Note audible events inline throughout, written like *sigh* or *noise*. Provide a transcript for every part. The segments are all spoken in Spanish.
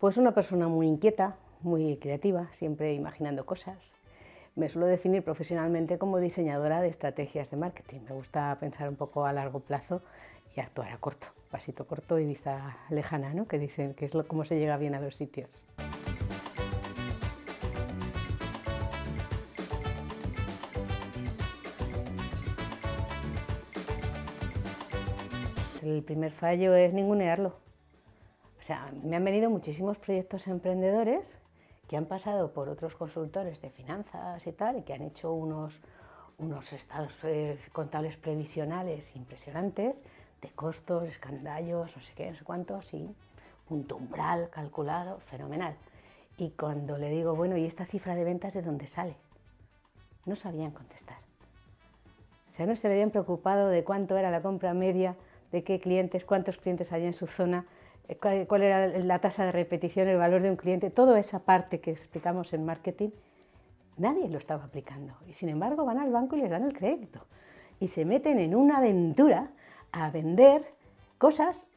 Pues una persona muy inquieta, muy creativa, siempre imaginando cosas. Me suelo definir profesionalmente como diseñadora de estrategias de marketing. Me gusta pensar un poco a largo plazo y actuar a corto, pasito corto y vista lejana, ¿no? que dicen que es lo, cómo se llega bien a los sitios. El primer fallo es ningunearlo. Sea, me han venido muchísimos proyectos emprendedores que han pasado por otros consultores de finanzas y tal, y que han hecho unos, unos estados eh, contables previsionales impresionantes, de costos, escandallos, no sé qué, no sé cuántos, y punto umbral calculado, fenomenal. Y cuando le digo, bueno, ¿y esta cifra de ventas de dónde sale? No sabían contestar. O sea, no se habían preocupado de cuánto era la compra media, de qué clientes, cuántos clientes había en su zona, cuál, era la tasa de repetición, el valor de un cliente, toda esa parte que explicamos en marketing, nadie lo estaba aplicando. Y sin embargo van al banco y les dan el crédito. Y se meten en una aventura a vender cosas,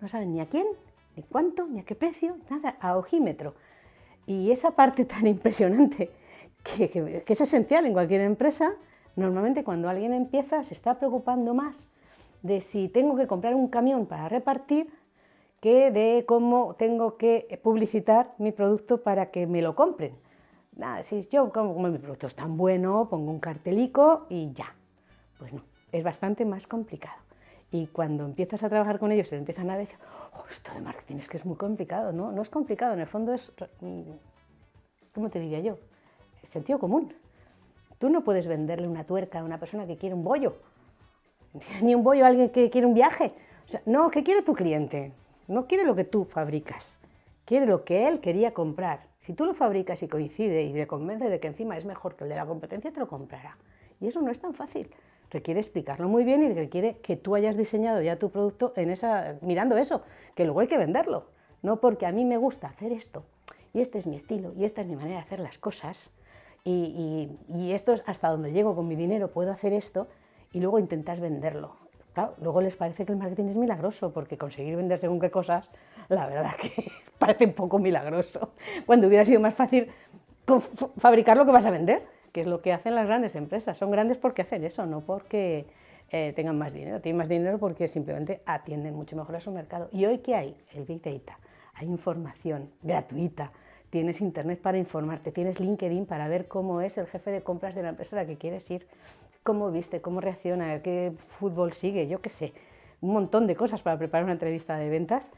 no saben ni a quién, ni cuánto, ni a qué precio, nada, a ojímetro. Y esa parte tan *laughs* impresionante, que, que es esencial en cualquier empresa, normalmente cuando alguien empieza se está preocupando más de si tengo que comprar un camión para repartir que de cómo tengo que publicitar mi producto para que me lo compren. Nada, si yo como, mi producto es tan bueno, pongo un cartelico y ya. Pues no, es bastante más complicado. Y cuando empiezas a trabajar con ellos, se empiezan a decir, oh, esto de marketing es que es muy complicado. No, no es complicado, en el fondo es, mm, ¿cómo te diría yo? Sentido común. Tú no puedes venderle una tuerca a una persona que quiere un bollo, *laughs* ni un bollo a alguien que quiere un viaje. O sea, no, ¿qué quiere tu cliente? No quiere lo que tú fabricas, quiere lo que él quería comprar. Si tú lo fabricas y coincide y le convence de que encima es mejor que el de la competencia, te lo comprará. Y eso no es tan fácil. Requiere explicarlo muy bien y requiere que tú hayas diseñado ya tu producto en esa, mirando eso, que luego hay que venderlo. No porque a mí me gusta hacer esto, y este es mi estilo, y esta es mi manera de hacer las cosas, y, y esto es hasta donde llego con mi dinero, puedo hacer esto, y luego intentas venderlo luego les parece que el marketing es milagroso, porque conseguir vender según qué cosas, la verdad que *laughs* parece un poco milagroso, cuando hubiera sido más fácil fabricar lo que vas a vender, que es lo que hacen las grandes empresas. Son grandes porque hacen eso, no porque eh, tengan más dinero. Tienen más dinero porque simplemente atienden mucho mejor a su mercado. ¿Y hoy qué hay? El Big Data. Hay información gratuita, tienes internet para informarte, tienes LinkedIn para ver cómo es el jefe de compras de la empresa a la que quieres ir, cómo viste, cómo reacciona, qué fútbol sigue, yo qué sé, un montón de cosas para preparar una entrevista de ventas,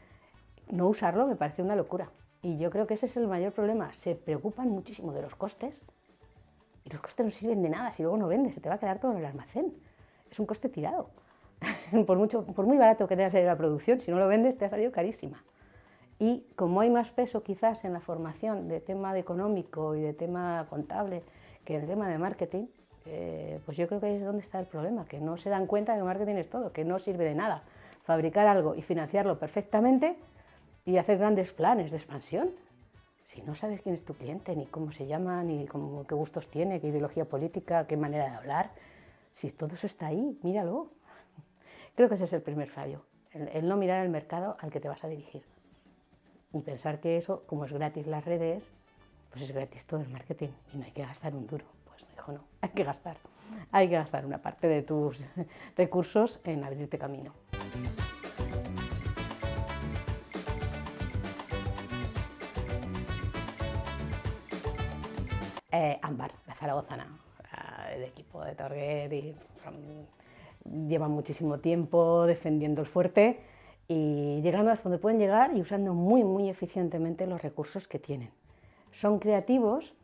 no usarlo me parece una locura. Y yo creo que ese es el mayor problema, se preocupan muchísimo de los costes y los costes no sirven de nada si luego no vendes, se te va a quedar todo en el almacén, es un coste tirado. *laughs* por, mucho, por muy barato que te haya salido la producción, si no lo vendes te ha salido carísima. Y como hay más peso quizás en la formación de tema de económico y de tema contable que el tema de marketing, eh, pues yo creo que ahí es donde está el problema, que no se dan cuenta que marketing es todo, que no sirve de nada fabricar algo y financiarlo perfectamente y hacer grandes planes de expansión. Si no sabes quién es tu cliente, ni cómo se llama, ni cómo, qué gustos tiene, qué ideología política, qué manera de hablar, si todo eso está ahí, míralo. Creo que ese es el primer fallo, el no mirar el mercado al que te vas a dirigir. Y pensar que eso, como es gratis las redes, pues es gratis todo el marketing y no hay que gastar un duro. No, hay que gastar. Hay que gastar una parte de tus *laughs* recursos en abrirte camino. Eh, la zaragozana, el equipo de Target y, lleva muchísimo tiempo defendiendo el fuerte y llegando hasta donde pueden llegar y usando muy, muy eficientemente los recursos que tienen. Son creativos,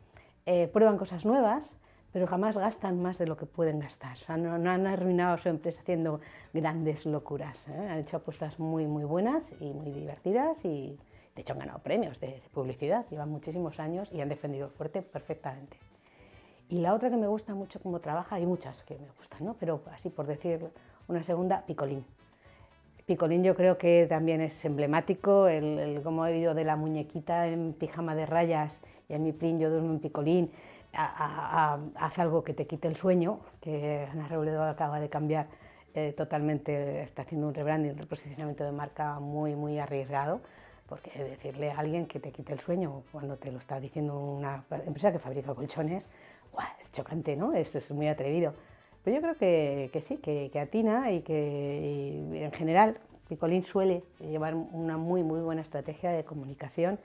eh, prueban cosas nuevas, pero jamás gastan más de lo que pueden gastar. no, han arruinado su empresa haciendo grandes locuras. ¿eh? Han hecho apuestas muy, muy buenas y muy divertidas y de hecho han ganado premios de, publicidad. Llevan muchísimos años y han defendido fuerte perfectamente. Y la otra que me gusta mucho cómo trabaja, hay muchas que me gustan, ¿no? pero así por decir una segunda, Picolín. Picolín yo creo que también es emblemático, el, como he ido de la muñequita en pijama de rayas y en mi plin yo duermo en Picolín, hace algo que te quite el sueño, que Ana Robledo acaba de cambiar eh, totalmente, está haciendo un rebranding, un reposicionamiento de marca muy, muy arriesgado, porque decirle a alguien que te quite el sueño cuando te lo está diciendo una empresa que fabrica colchones, es chocante, ¿no? Es, es muy atrevido. Pero yo creo que, que sí, que, que, atina y que en general Picolín suele llevar una muy, muy buena estrategia de comunicación,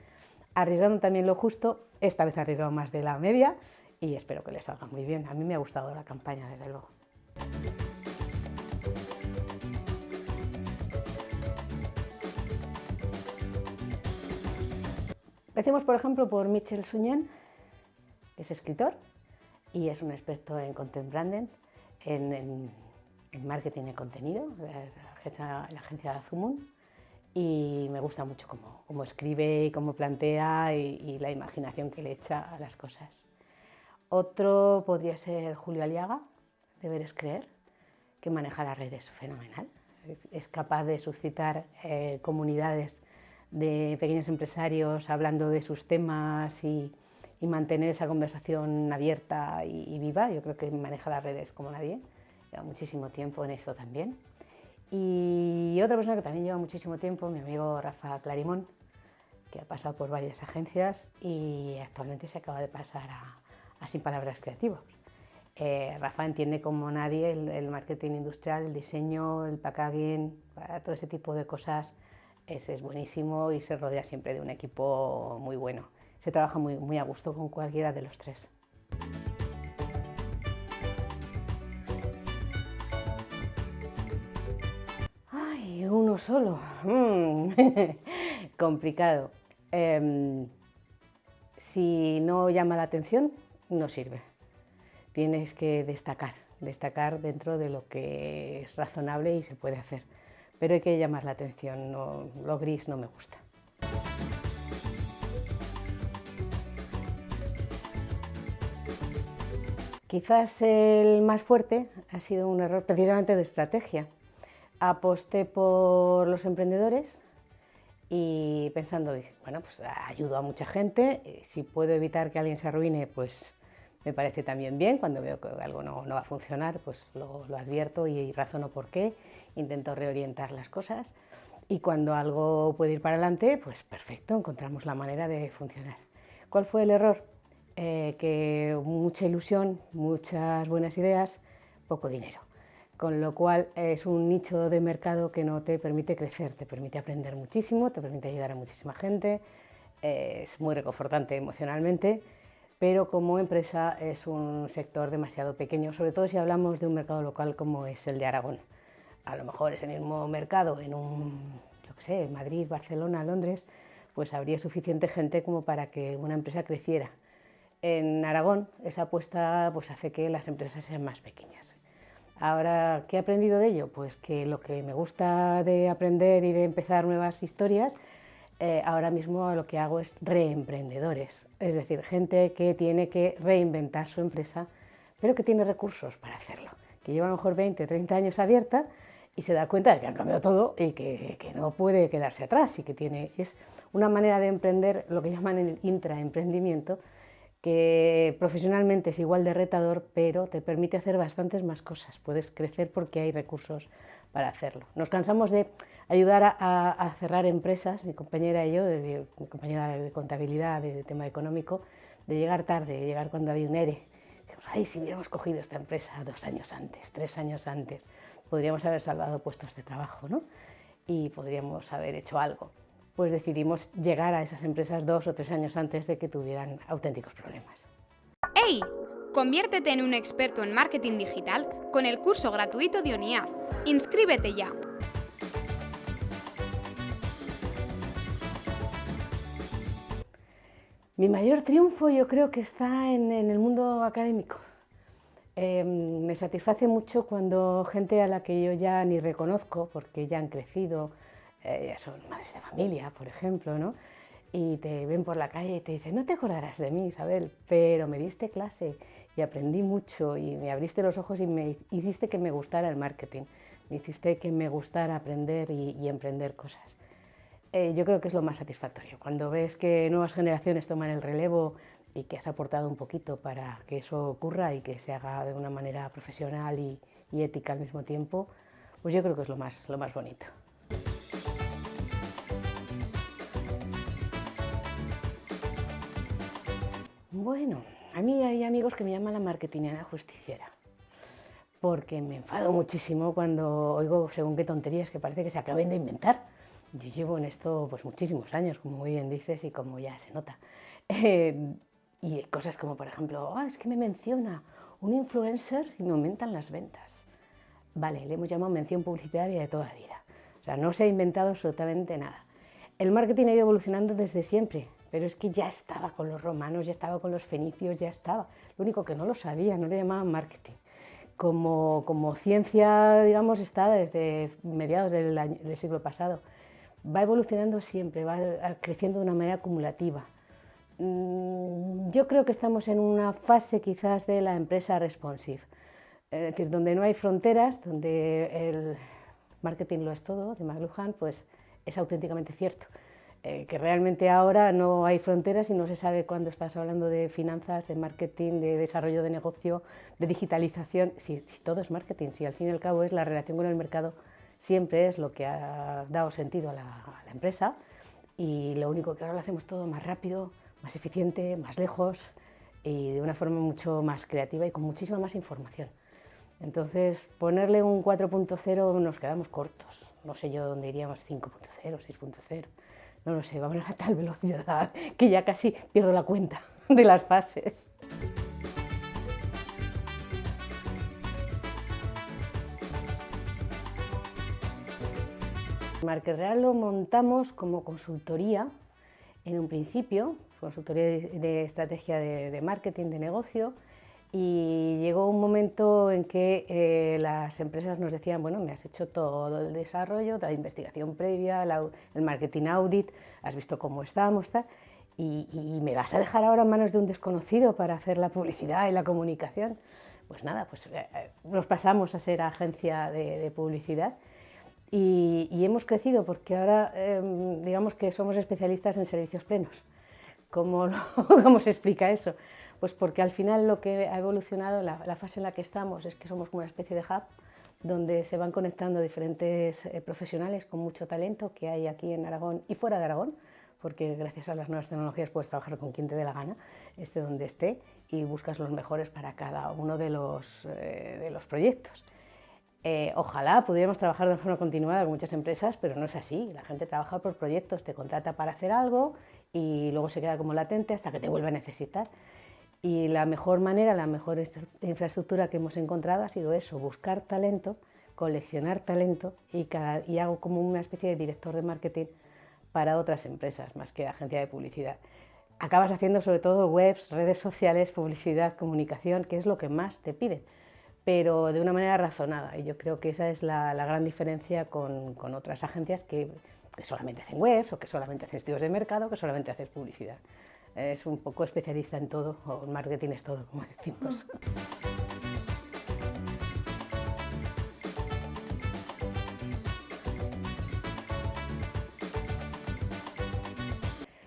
arriesgando también lo justo, esta vez arriesgado más de la media y espero que le salga muy bien. A mí me ha gustado la campaña, desde luego. Empecemos, por ejemplo, por Michel Suñen, es escritor y es un experto en content branding, en, marketing de contenido, la la agencia Zumun, y me gusta mucho cómo, escribe y cómo plantea y, la imaginación que le echa a las cosas. Otro podría ser Julio Aliaga, de Ver es Creer, que maneja las redes fenomenal. Es capaz de suscitar eh, comunidades de pequeños empresarios hablando de sus temas y, y mantener esa conversación abierta y, y, viva. Yo creo que maneja las redes como nadie. Lleva muchísimo tiempo en eso también. Y otra persona que también lleva muchísimo tiempo, mi amigo Rafa Clarimón, que ha pasado por varias agencias y actualmente se acaba de pasar a, a Sin Palabras Creativas. Eh, Rafa entiende como nadie el, marketing industrial, el diseño, el packaging, todo ese tipo de cosas es, buenísimo y se rodea siempre de un equipo muy bueno. Se trabaja muy, muy a gusto con cualquiera de los tres. Ay, uno solo. Mm. *laughs* Complicado. Eh, si no llama la atención, no sirve. Tienes que destacar, destacar dentro de lo que es razonable y se puede hacer. Pero hay que llamar la atención, no, lo gris no me gusta. Quizás el más fuerte ha sido un error precisamente de estrategia. Aposté por los emprendedores y pensando, dije, bueno, pues ayudo a mucha gente, si puedo evitar que alguien se arruine, pues me parece también bien, cuando veo que algo no, no va a funcionar, pues lo, lo, advierto y razono por qué, intento reorientar las cosas y cuando algo puede ir para adelante, pues perfecto, encontramos la manera de funcionar. ¿Cuál fue el error? Eh, que mucha ilusión, muchas buenas ideas, poco dinero. Con lo cual es un nicho de mercado que no te permite crecer, te permite aprender muchísimo, te permite ayudar a muchísima gente, es muy reconfortante emocionalmente, pero como empresa es un sector demasiado pequeño, sobre todo si hablamos de un mercado local como es el de Aragón. A lo mejor es el mismo mercado en un, yo qué sé, Madrid, Barcelona, Londres, pues habría suficiente gente como para que una empresa creciera. En Aragón esa apuesta pues, hace que las empresas sean más pequeñas. Ahora, ¿qué he aprendido de ello? Pues que lo que me gusta de aprender y de empezar nuevas historias eh, ahora mismo lo que hago es reemprendedores, es decir, gente que tiene que reinventar su empresa, pero que tiene recursos para hacerlo, que lleva a lo mejor 20, 30 años abierta y se da cuenta de que han cambiado todo y que, que no puede quedarse atrás y que tiene, es una manera de emprender lo que llaman el intraemprendimiento, que profesionalmente es igual de retador, pero te permite hacer bastantes más cosas. Puedes crecer porque hay recursos para hacerlo. Nos cansamos de ayudar a, cerrar empresas, mi compañera y yo, mi compañera de contabilidad, de, de, tema económico, de llegar tarde, de llegar cuando había un ERE. Dijimos, ay, si hubiéramos cogido esta empresa dos años antes, tres años antes, podríamos haber salvado puestos de trabajo, ¿no? Y podríamos haber hecho algo pues decidimos llegar a esas empresas dos o tres años antes de que tuvieran auténticos problemas. ¡Hey! Conviértete en un experto en marketing digital con el curso gratuito de ONIAD. ¡Inscríbete ya! Mi mayor triunfo yo creo que está en, el mundo académico. Eh, me satisface mucho cuando gente a la que yo ya ni reconozco, porque ya han crecido, eh, son madres de familia, por ejemplo, ¿no? y te ven por la calle y te dicen, no te acordarás de mí, Isabel, pero me diste clase y aprendí mucho y me abriste los ojos y me hiciste que me gustara el marketing, me hiciste que me gustara aprender y emprender cosas eh, yo creo que es lo más satisfactorio. Cuando ves que nuevas generaciones toman el relevo y que has aportado un poquito para que eso ocurra y que se haga de una manera profesional y, y ética al mismo tiempo, pues yo creo que es lo más, lo más bonito. Bueno, a mí hay amigos que me llaman la marketingiana justiciera, porque me enfado muchísimo cuando oigo según qué tonterías que parece que se acaben de inventar. Yo llevo en esto pues muchísimos años, como muy bien dices y como ya se nota. Eh, y cosas como, por ejemplo, ah, es que me menciona un influencer y me aumentan las ventas. Vale, le hemos llamado mención publicitaria de toda la vida. O sea, no se ha inventado absolutamente nada. El marketing ha ido evolucionando desde siempre, pero es que ya estaba con los romanos, ya estaba con los fenicios, ya estaba. Lo único que no lo sabía, no le llamaban marketing. Como, como ciencia, digamos, está desde mediados del, del siglo pasado. Va evolucionando siempre, va creciendo de una manera acumulativa. Mm, yo creo que estamos en una fase quizás de la empresa responsive, es decir, donde no hay fronteras, donde el marketing lo es todo, de McLuhan, pues es auténticamente cierto. Eh, que realmente ahora no hay fronteras y no se sabe cuándo estás hablando de finanzas, de marketing, de desarrollo de negocio, de digitalización, si, todo es marketing, si al fin y al cabo es la relación con el mercado, siempre es lo que ha dado sentido a la, empresa y lo único que ahora lo hacemos todo más rápido, más eficiente, más lejos y de una forma mucho más creativa y con muchísima más información. Entonces, ponerle un 4.0 nos quedamos cortos. No sé yo dónde iríamos 5.0, 6.0. No lo sé, vamos a tal velocidad que ya casi pierdo la cuenta *laughs* de las fases. Market Real lo montamos como consultoría en un principio, consultoría de, estrategia de marketing, de negocio, y llegó un momento en que eh, las empresas nos decían, bueno, me has hecho todo el desarrollo, la investigación previa, el marketing audit, has visto cómo estamos, y, me vas a dejar ahora en manos de un desconocido para hacer la publicidad y la comunicación. Pues nada, pues eh, eh, nos pasamos a ser agencia de, publicidad y, hemos crecido porque ahora em, digamos que somos especialistas en servicios plenos. ¿Cómo, *laughs* ¿Cómo se explica eso? Pues porque al final lo que ha evolucionado, la, fase en la que estamos, es que somos como una especie de hub donde se van conectando diferentes eh, profesionales con mucho talento que hay aquí en Aragón y fuera de Aragón, porque gracias a las nuevas tecnologías puedes trabajar con quien te dé la gana, esté donde esté, y buscas los mejores para cada uno de los, eh, de los proyectos. Eh, ojalá pudiéramos trabajar de forma continuada con muchas empresas, pero no es así. La gente trabaja por proyectos, te contrata para hacer algo y luego se queda como latente hasta que te vuelve a necesitar. Y la mejor manera, la mejor infraestructura que hemos encontrado ha sido eso, buscar talento, coleccionar talento y, y hago como una especie de director de marketing para otras empresas, más que agencia de publicidad. Acabas haciendo sobre todo webs, redes sociales, publicidad, comunicación, que es lo que más te piden, pero de una manera razonada. Y yo creo que esa es la, gran diferencia con, otras agencias que, solamente hacen webs o que solamente hacen estudios de mercado, que solamente hacen publicidad es un poco especialista en todo, o marketing es todo, como decimos.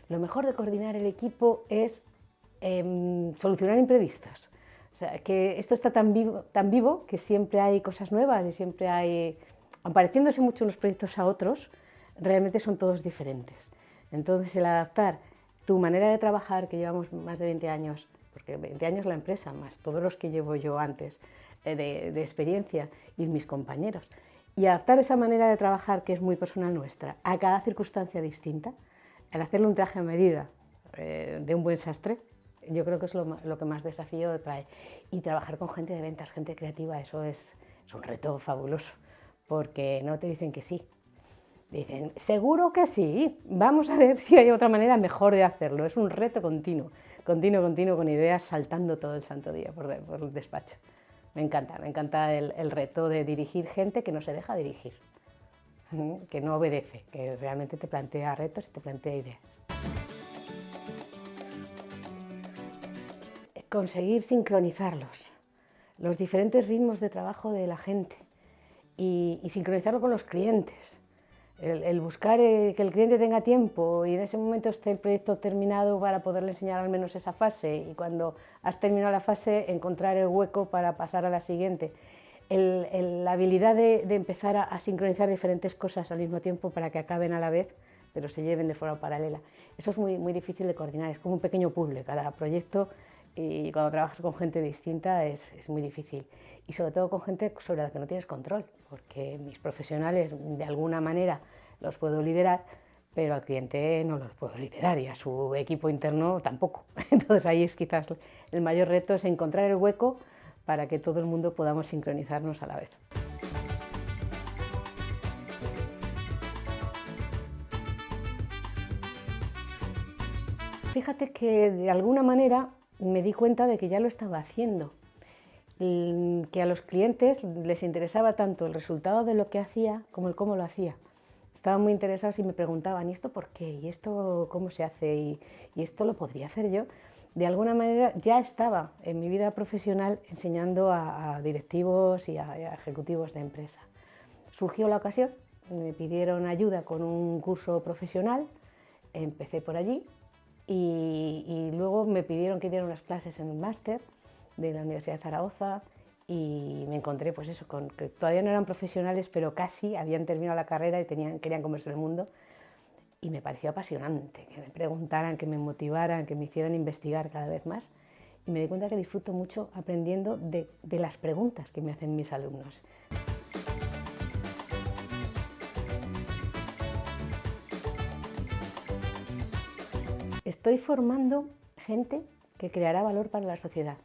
Lo mejor de coordinar el equipo es em, solucionar imprevistos. O sea, que esto está tan vivo, tan vivo que siempre hay cosas nuevas y siempre hay, apareciéndose mucho unos proyectos a otros, realmente son todos diferentes. Entonces el adaptar tu manera de trabajar, que llevamos más de 20 años, porque 20 años la empresa, más todos los que llevo yo antes eh, de, experiencia y mis compañeros, y adaptar esa manera de trabajar, que es muy personal nuestra, a cada circunstancia distinta, el hacerle un traje a medida eh, de un buen sastre, yo creo que es lo, lo, que más desafío trae. Y trabajar con gente de ventas, gente creativa, eso es, es un reto fabuloso, porque no te dicen que sí, Dicen, seguro que sí, vamos a ver si hay otra manera mejor de hacerlo. Es un reto continuo, continuo, continuo, con ideas saltando todo el santo día por, el despacho. Me encanta, me encanta el, reto de dirigir gente que no se deja dirigir, que no obedece, que realmente te plantea retos y te plantea ideas. Conseguir sincronizarlos, los diferentes ritmos de trabajo de la gente y sincronizarlo con los clientes el, buscar eh, que el cliente tenga tiempo y en ese momento esté el proyecto terminado para poderle enseñar al menos esa fase y cuando has terminado la fase encontrar el hueco para pasar a la siguiente. la habilidad de, empezar a, sincronizar diferentes cosas al mismo tiempo para que acaben a la vez pero se lleven de forma paralela. Eso es muy, muy difícil de coordinar, es como un pequeño puzzle, cada proyecto y cuando trabajas con gente distinta es, es, muy difícil. Y sobre todo con gente sobre la que no tienes control, porque mis profesionales de alguna manera los puedo liderar, pero al cliente no los puedo liderar y a su equipo interno tampoco. *laughs* Entonces ahí es quizás el mayor reto, es encontrar el hueco para que todo el mundo podamos sincronizarnos a la vez. Fíjate que de alguna manera me di cuenta de que ya lo estaba haciendo, que a los clientes les interesaba tanto el resultado de lo que hacía como el cómo lo hacía. Estaban muy interesados y me preguntaban, ¿y esto por qué? ¿Y esto cómo se hace? ¿Y, esto lo podría hacer yo? De alguna manera ya estaba en mi vida profesional enseñando a, directivos y a ejecutivos de empresa. Surgió la ocasión, me pidieron ayuda con un curso profesional, empecé por allí y, luego me pidieron que diera unas clases en un máster de la Universidad de Zaragoza y me encontré pues eso, con que todavía no eran profesionales, pero casi habían terminado la carrera y tenían, querían comerse el mundo. Y me pareció apasionante que me preguntaran, que me motivaran, que me hicieran investigar cada vez más. Y me di cuenta que disfruto mucho aprendiendo de, de las preguntas que me hacen mis alumnos. Estoy formando gente que creará valor para la sociedad,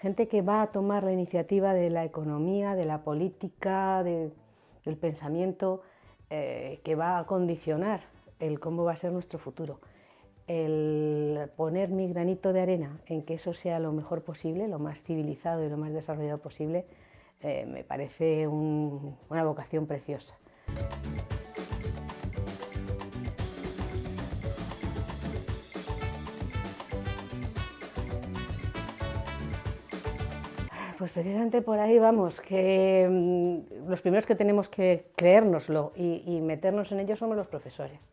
gente que va a tomar la iniciativa de la economía, de la política, del pensamiento, eh, que va a condicionar el cómo va a ser nuestro futuro. El poner mi granito de arena en que eso sea lo mejor posible, lo más civilizado y lo más desarrollado posible, eh, me parece una vocación preciosa. Pues precisamente por ahí vamos, que mm, los primeros que tenemos que creérnoslo y, meternos en ello somos los profesores.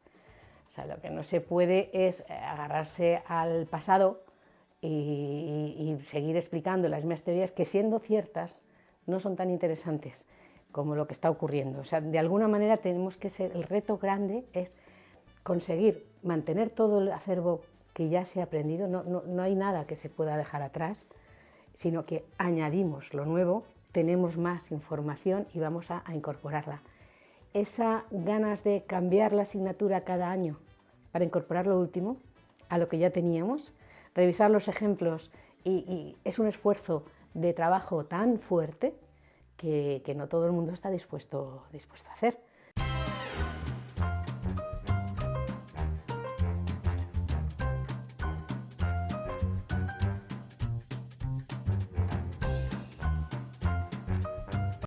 O sea, lo que no se puede es eh, agarrarse al pasado y, seguir explicando las mismas teorías que siendo ciertas no son tan interesantes como lo que está ocurriendo. O sea, de alguna manera tenemos que ser, el reto grande es conseguir mantener todo el acervo que ya se ha aprendido, no, no hay nada que se pueda dejar atrás, sino que añadimos lo nuevo, tenemos más información y vamos a, incorporarla. Esa ganas de cambiar la asignatura cada año para incorporar lo último a lo que ya teníamos, revisar los ejemplos y, es un esfuerzo de trabajo tan fuerte que, no todo el mundo está dispuesto a hacer.